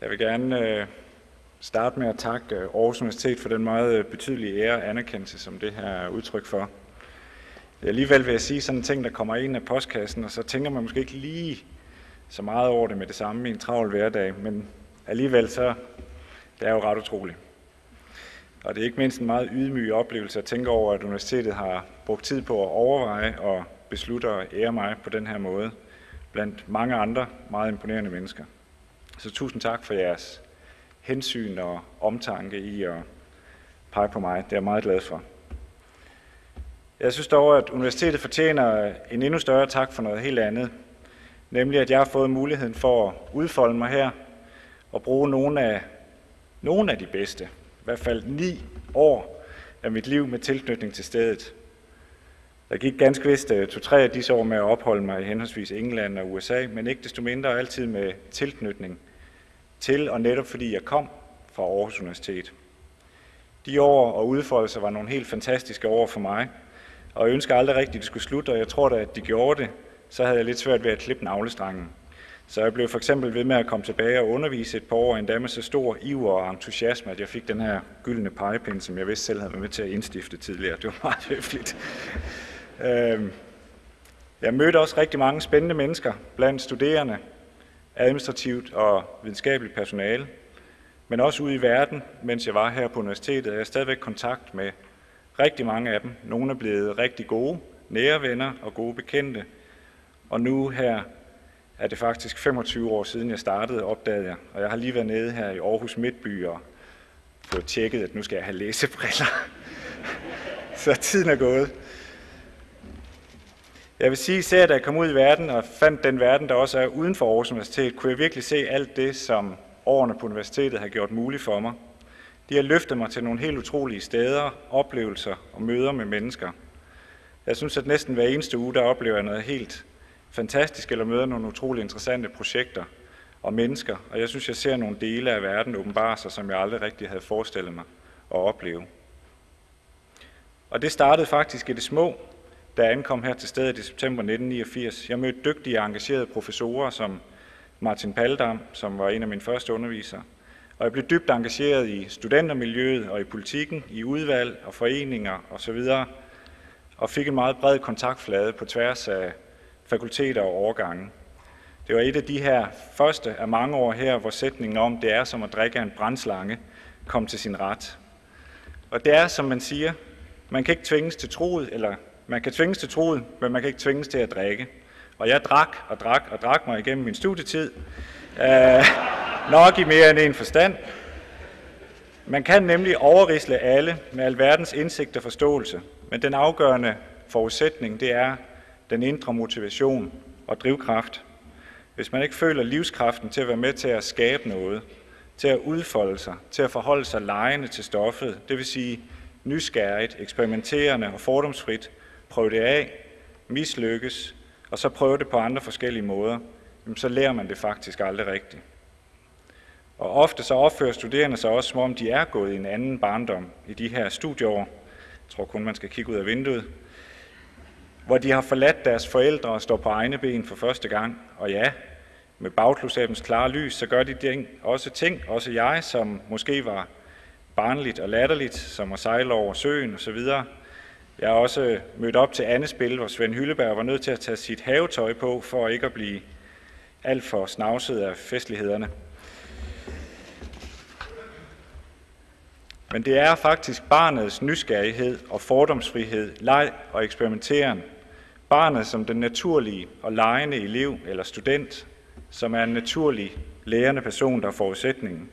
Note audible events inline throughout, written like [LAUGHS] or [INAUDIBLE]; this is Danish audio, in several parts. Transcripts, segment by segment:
Jeg vil gerne øh, starte med at takke øh, Aarhus Universitet for den meget øh, betydelige ære og anerkendelse, som det her er udtryk for. Alligevel vil jeg sige sådan en ting, der kommer ind af postkassen, og så tænker man måske ikke lige så meget over det med det samme i en travl hverdag, men alligevel så det er jo ret utroligt. Og det er ikke mindst en meget ydmyg oplevelse at tænke over, at universitetet har brugt tid på at overveje og beslutte at ære mig på den her måde, blandt mange andre meget imponerende mennesker. Så tusind tak for jeres hensyn og omtanke i at pege på mig. Det er jeg meget glad for. Jeg synes dog, at universitetet fortjener en endnu større tak for noget helt andet. Nemlig, at jeg har fået muligheden for at udfolde mig her og bruge nogle af, nogle af de bedste, i hvert fald ni år af mit liv med tilknytning til stedet. Der gik ganske vist øh, to-tre af disse år med at opholde mig i henholdsvis England og USA, men ikke desto mindre altid med tilknytning til, og netop fordi jeg kom fra Aarhus Universitet. De år og udfoldelser var nogle helt fantastiske år for mig, og jeg ønsker aldrig rigtigt, at det skulle slutte, og jeg tror da, at de gjorde det, så havde jeg lidt svært ved at klippe navlestrangen. Så jeg blev for eksempel ved med at komme tilbage og undervise et par år, endda med så stor iver og entusiasme, at jeg fik den her gyldne pegepind, som jeg vidste selv havde været med til at indstifte tidligere. Det var meget [LAUGHS] høfligt. Øhm, jeg mødte også rigtig mange spændende mennesker blandt studerende, administrativt og videnskabeligt personale, men også ude i verden, mens jeg var her på universitetet, er jeg stadigvæk kontakt med rigtig mange af dem. Nogle er blevet rigtig gode, nære venner og gode bekendte, og nu her er det faktisk 25 år siden, jeg startede, opdagede jeg. Og jeg har lige været nede her i Aarhus Midtby og fået tjekket, at nu skal jeg have læsebriller. [LAUGHS] Så tiden er gået. Jeg vil sige, at da jeg kom ud i verden og fandt den verden, der også er uden for Aarhus Universitet, kunne jeg virkelig se alt det, som årene på universitetet har gjort muligt for mig. De har løftet mig til nogle helt utrolige steder, oplevelser og møder med mennesker. Jeg synes, at næsten hver eneste uge, der oplever jeg noget helt fantastisk, eller møder nogle utrolig interessante projekter og mennesker, og jeg synes, jeg ser nogle dele af verden åbenbare sig, som jeg aldrig rigtig havde forestillet mig at opleve. Og det startede faktisk i det små, da jeg ankom her til stedet i september 1989. Jeg mødte dygtige og engagerede professorer som Martin Paldam, som var en af mine første undervisere. Og jeg blev dybt engageret i studentermiljøet og i politikken, i udvalg og foreninger osv., og fik en meget bred kontaktflade på tværs af fakulteter og årgange. Det var et af de her første af mange år her, hvor sætningen om, det er som at drikke en brændslange, kom til sin ret. Og det er, som man siger, man kan ikke tvinges til troet, eller man kan tvinges til troet, men man kan ikke tvinges til at drikke. Og jeg drak og drak og drak mig igennem min studietid. Øh, nok i mere end en forstand. Man kan nemlig overrisle alle med alverdens indsigt og forståelse, men den afgørende forudsætning, det er den indre motivation og drivkraft. Hvis man ikke føler livskraften til at være med til at skabe noget, til at udfolde sig, til at forholde sig lejende til stoffet, det vil sige nysgerrigt, eksperimenterende og fordomsfrit, prøve det af, mislykkes, og så prøve det på andre forskellige måder, så lærer man det faktisk aldrig rigtigt. Og ofte så opfører studerende sig også, som om de er gået i en anden barndom i de her studieår. Jeg tror kun, man skal kigge ud af vinduet. Hvor de har forladt deres forældre og står på egne ben for første gang. Og ja, med bagklodsabens klare lys, så gør de også ting, også jeg, som måske var barnligt og latterligt, som at sejle over søen osv., jeg har også øh, mødt op til andet spil, hvor Svend Hylleberg var nødt til at tage sit havetøj på, for ikke at blive alt for snavset af festlighederne. Men det er faktisk barnets nysgerrighed og fordomsfrihed, leg og eksperimenteren. Barnet som den naturlige og legende elev eller student, som er en naturlig lærende person, der er forudsætningen.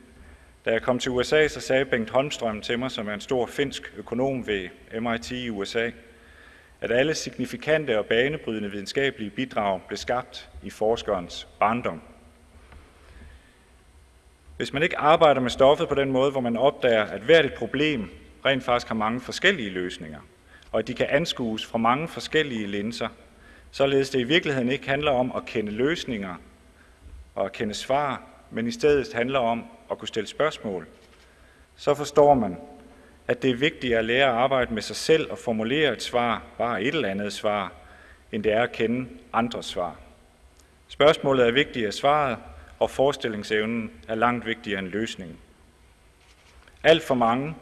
Da jeg kom til USA, så sagde Bengt Holmstrøm til mig, som er en stor finsk økonom ved MIT i USA, at alle signifikante og banebrydende videnskabelige bidrag blev skabt i forskerens barndom. Hvis man ikke arbejder med stoffet på den måde, hvor man opdager, at hvert et problem rent faktisk har mange forskellige løsninger, og at de kan anskues fra mange forskellige linser, således det i virkeligheden ikke handler om at kende løsninger og at kende svar, men i stedet handler om at kunne stille spørgsmål, så forstår man, at det er vigtigt at lære at arbejde med sig selv og formulere et svar, bare et eller andet svar, end det er at kende andres svar. Spørgsmålet er vigtigt af svaret, og forestillingsevnen er langt vigtigere end løsningen. Alt for mange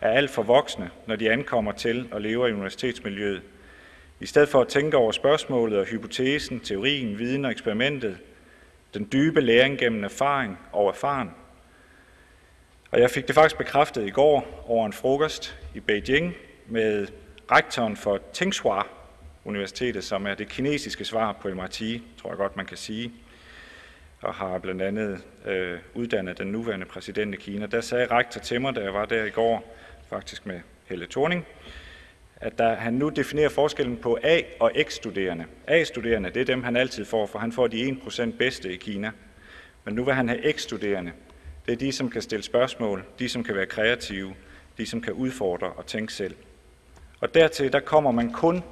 er alt for voksne, når de ankommer til og lever i universitetsmiljøet. I stedet for at tænke over spørgsmålet og hypotesen, teorien, viden og eksperimentet, den dybe læring gennem erfaring og erfaren. Og jeg fik det faktisk bekræftet i går over en frokost i Beijing med rektoren for Tsinghua Universitetet, som er det kinesiske svar på MIT, tror jeg godt man kan sige, og har blandt andet øh, uddannet den nuværende præsident i Kina. Der sagde rektor til mig, da jeg var der i går, faktisk med Helle Thorning, at der, han nu definerer forskellen på A- og X-studerende. A-studerende, det er dem, han altid får, for han får de 1% bedste i Kina. Men nu vil han have X-studerende. Det er de, som kan stille spørgsmål, de, som kan være kreative, de, som kan udfordre og tænke selv. Og dertil, der kommer man kun,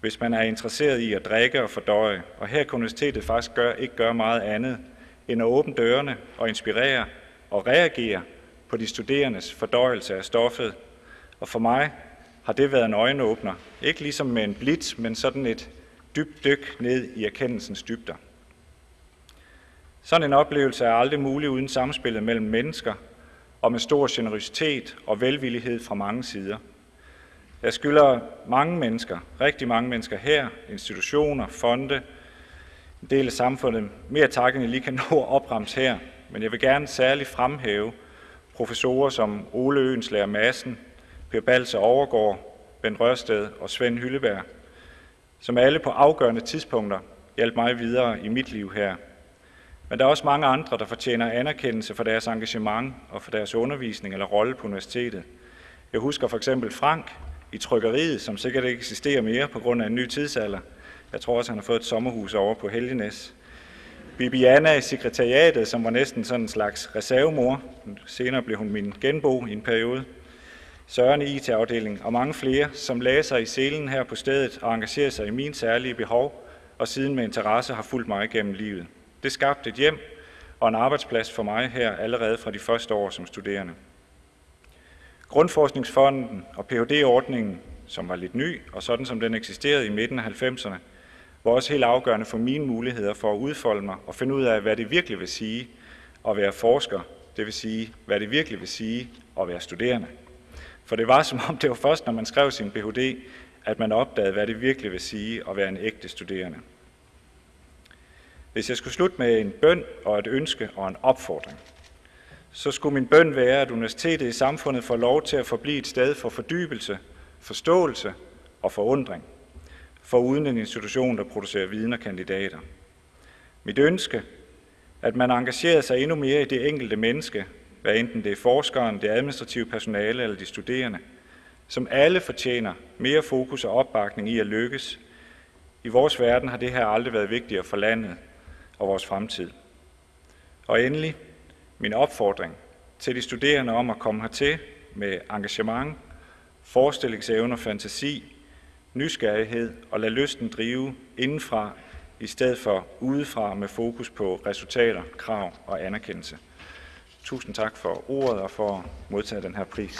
hvis man er interesseret i at drikke og fordøje. Og her kan universitetet faktisk gør, ikke gøre meget andet, end at åbne dørene og inspirere og reagere på de studerendes fordøjelse af stoffet. Og for mig har det været en øjenåbner. Ikke ligesom med en blitz, men sådan et dybt dyk ned i erkendelsens dybder. Sådan en oplevelse er aldrig mulig uden samspillet mellem mennesker og med stor generøsitet og velvillighed fra mange sider. Jeg skylder mange mennesker, rigtig mange mennesker her, institutioner, fonde, en del af samfundet, mere tak, end jeg lige kan [LAUGHS] nå at opremse her. Men jeg vil gerne særligt fremhæve professorer som Ole Øenslæger Madsen, Per Balser Overgaard, Ben Rørsted og Svend Hylleberg, som alle på afgørende tidspunkter hjalp mig videre i mit liv her. Men der er også mange andre, der fortjener anerkendelse for deres engagement og for deres undervisning eller rolle på universitetet. Jeg husker for eksempel Frank i trykkeriet, som sikkert ikke eksisterer mere på grund af en ny tidsalder. Jeg tror også, han har fået et sommerhus over på Helgenæs. Bibiana i sekretariatet, som var næsten sådan en slags reservemor. Senere blev hun min genbo i en periode. Søren i IT-afdelingen og mange flere, som lagde sig i selen her på stedet og engagerede sig i min særlige behov, og siden med interesse har fulgt mig gennem livet. Det skabte et hjem og en arbejdsplads for mig her allerede fra de første år som studerende. Grundforskningsfonden og Ph.D.-ordningen, som var lidt ny, og sådan som den eksisterede i midten af 90'erne, var også helt afgørende for mine muligheder for at udfolde mig og finde ud af, hvad det virkelig vil sige at være forsker, det vil sige, hvad det virkelig vil sige at være studerende. For det var som om, det var først, når man skrev sin Ph.D., at man opdagede, hvad det virkelig vil sige at være en ægte studerende. Hvis jeg skulle slutte med en bøn og et ønske og en opfordring, så skulle min bøn være, at universitetet i samfundet får lov til at forblive et sted for fordybelse, forståelse og forundring, for uden en institution, der producerer viden og kandidater. Mit ønske, at man engagerer sig endnu mere i det enkelte menneske, hvad enten det er forskeren, det administrative personale eller de studerende, som alle fortjener mere fokus og opbakning i at lykkes. I vores verden har det her aldrig været vigtigere for landet og vores fremtid. Og endelig min opfordring til de studerende om at komme hertil med engagement, forestillingsevne og fantasi, nysgerrighed og lade lysten drive indenfra i stedet for udefra med fokus på resultater, krav og anerkendelse. Tusind tak for ordet og for at modtage den her pris.